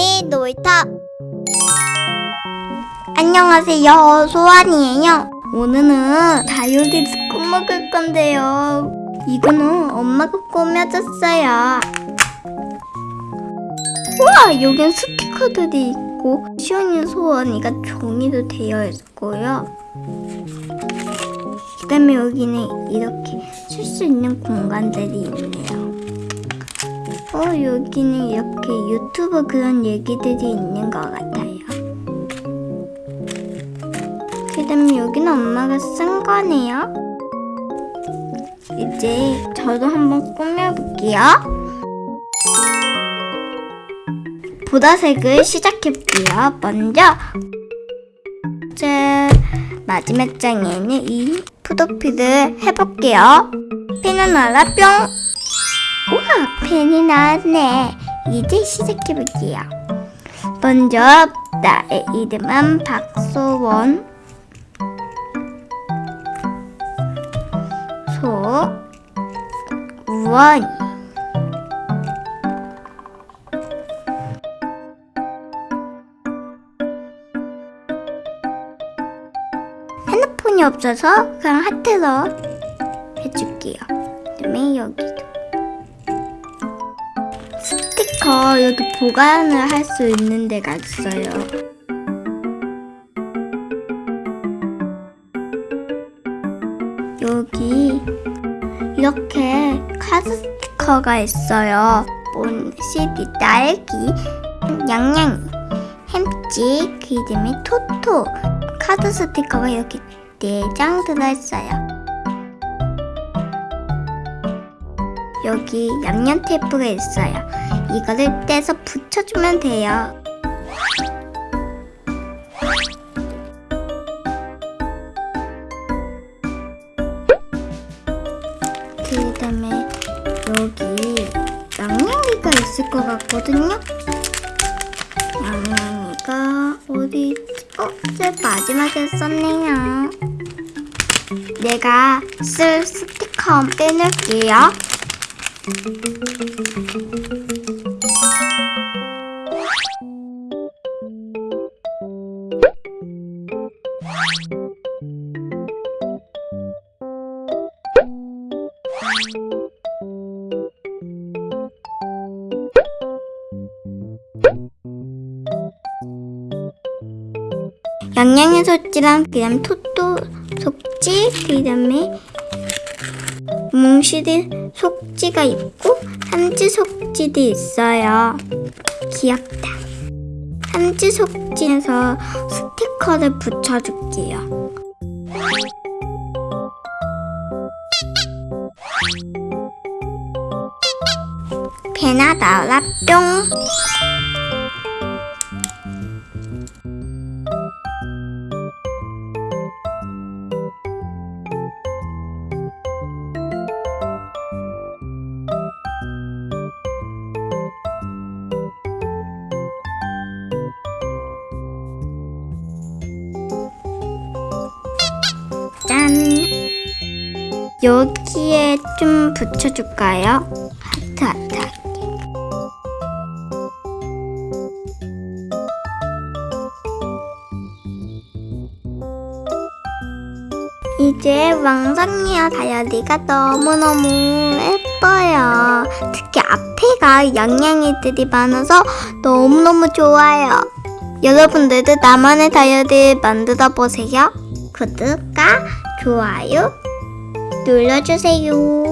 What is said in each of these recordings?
소원이 놀이터 안녕하세요. 소원이에요. 오늘은 다이어리스 꾸며줄 건데요. 이거는 엄마가 꾸며줬어요. 우와 여긴 스티커들이 있고 시원이 소원이가 종이로 되어 있고요. 그 다음에 여기는 이렇게 쓸 수 있는 공간들이 있네요 어, 여기는 이렇게 유튜브 그런 얘기들이 있는 것 같아요. 그 다음에 여기는 엄마가 쓴 거네요. 이제 저도 한번 꾸며볼게요. 보라색을 시작해볼게요. 먼저 제 마지막 장에는 이 푸도피를 해볼게요. 피는 알아 뿅! 우와, 펜이 나왔네. 이제 시작해볼게요. 먼저 나의 이름은 박소원. 소원. 핸드폰이 없어서 그냥 하트로 해줄게요. 그다음에 여기도. 스티커 여기 보관을 할 수 있는 데가 있어요. 여기 이렇게 카드 스티커가 있어요. 온 CD 딸기, 양양이, 햄찌, 그 이름이 토토. 카드 스티커가 이렇게 4장 들어있어요. 여기 양념 테이프가 있어요. 이거를 떼서 붙여주면 돼요. 그 다음에 여기 양념이가 있을 것 같거든요. 양념이가 어디? 어? 제 마지막에 썼네요. 내가 쓸 스티커 빼놓을게요. 양양의 속지랑 그다음 토토 속지 그다음에 몽실이 속지가 있고 삼지 속지도 있어요. 귀엽다. 삼지 속지에서 스티커를 붙여줄게요. 나 나라 뿅. 짠. 여기에 좀 붙여줄까요? 이제 왕성이와 다이어리가 너무너무 예뻐요. 특히 앞에가 양양이들이 많아서 너무너무 좋아요. 여러분들도 나만의 다이어리 만들어 보세요. 구독과 좋아요 눌러주세요.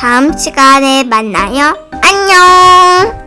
다음 시간에 만나요. 안녕!